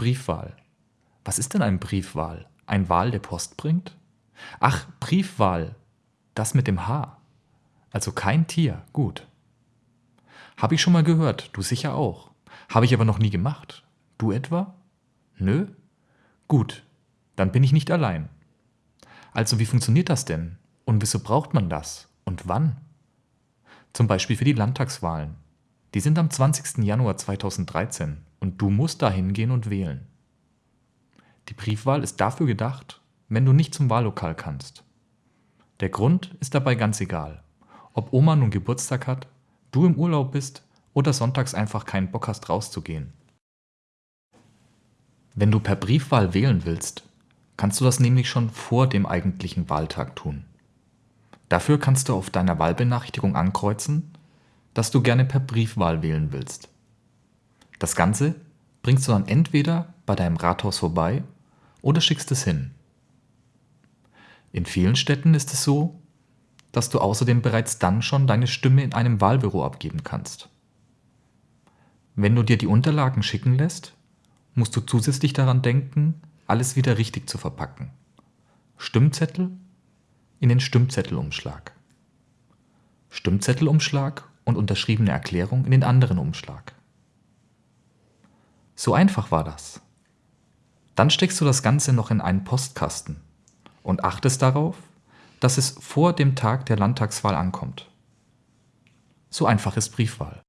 Briefwahl. Was ist denn ein Briefwahl? Ein Wal, der Post bringt? Ach, Briefwahl. Das mit dem H. Also kein Tier. Gut. Habe ich schon mal gehört, du sicher auch. Habe ich aber noch nie gemacht. Du etwa? Nö? Gut, dann bin ich nicht allein. Also wie funktioniert das denn? Und wieso braucht man das? Und wann? Zum Beispiel für die Landtagswahlen. Die sind am 20. Januar 2013 und du musst da hingehen und wählen. Die Briefwahl ist dafür gedacht, wenn du nicht zum Wahllokal kannst. Der Grund ist dabei ganz egal. Ob Oma nun Geburtstag hat, du im Urlaub bist oder sonntags einfach keinen Bock hast rauszugehen. Wenn du per Briefwahl wählen willst, kannst du das nämlich schon vor dem eigentlichen Wahltag tun. Dafür kannst du auf deiner Wahlbenachrichtigung ankreuzen, dass du gerne per Briefwahl wählen willst. Das Ganze bringst du dann entweder bei deinem Rathaus vorbei oder schickst es hin. In vielen Städten ist es so, dass du außerdem bereits dann schon deine Stimme in einem Wahlbüro abgeben kannst. Wenn du dir die Unterlagen schicken lässt, musst du zusätzlich daran denken, alles wieder richtig zu verpacken. Stimmzettel in den Stimmzettelumschlag. Stimmzettelumschlag und unterschriebene Erklärung in den anderen Umschlag. So einfach war das. Dann steckst du das Ganze noch in einen Postkasten und achtest darauf, dass es vor dem Tag der Landtagswahl ankommt. So einfach ist Briefwahl.